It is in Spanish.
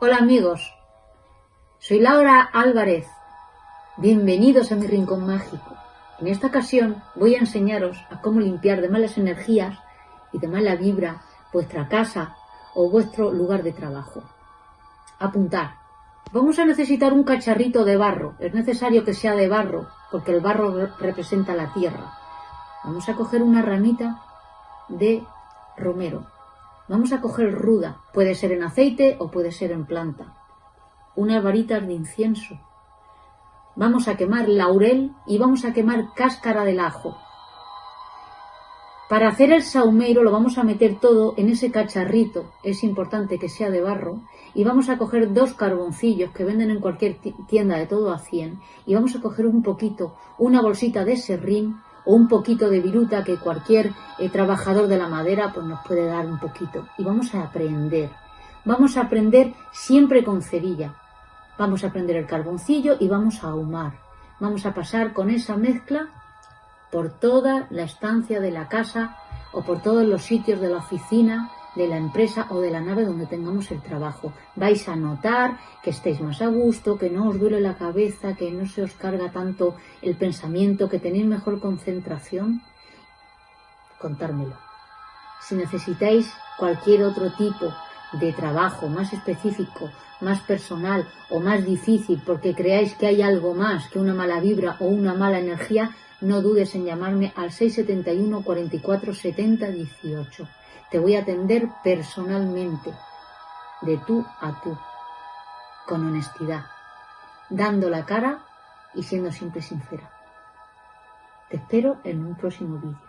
Hola amigos, soy Laura Álvarez. Bienvenidos a mi rincón mágico. En esta ocasión voy a enseñaros a cómo limpiar de malas energías y de mala vibra vuestra casa o vuestro lugar de trabajo. Apuntar. Vamos a necesitar un cacharrito de barro. Es necesario que sea de barro porque el barro representa la tierra. Vamos a coger una ramita de romero Vamos a coger ruda, puede ser en aceite o puede ser en planta. Unas varitas de incienso. Vamos a quemar laurel y vamos a quemar cáscara del ajo. Para hacer el saumero lo vamos a meter todo en ese cacharrito, es importante que sea de barro, y vamos a coger dos carboncillos que venden en cualquier tienda de todo a 100, y vamos a coger un poquito, una bolsita de serrín, o un poquito de viruta que cualquier eh, trabajador de la madera pues nos puede dar un poquito. Y vamos a aprender. Vamos a aprender siempre con cerilla. Vamos a prender el carboncillo y vamos a ahumar. Vamos a pasar con esa mezcla por toda la estancia de la casa o por todos los sitios de la oficina de la empresa o de la nave donde tengamos el trabajo. Vais a notar que estéis más a gusto, que no os duele la cabeza, que no se os carga tanto el pensamiento, que tenéis mejor concentración. Contármelo. Si necesitáis cualquier otro tipo de trabajo más específico, más personal o más difícil porque creáis que hay algo más que una mala vibra o una mala energía, no dudes en llamarme al 671 44 70 18. Te voy a atender personalmente, de tú a tú, con honestidad, dando la cara y siendo siempre sincera. Te espero en un próximo vídeo.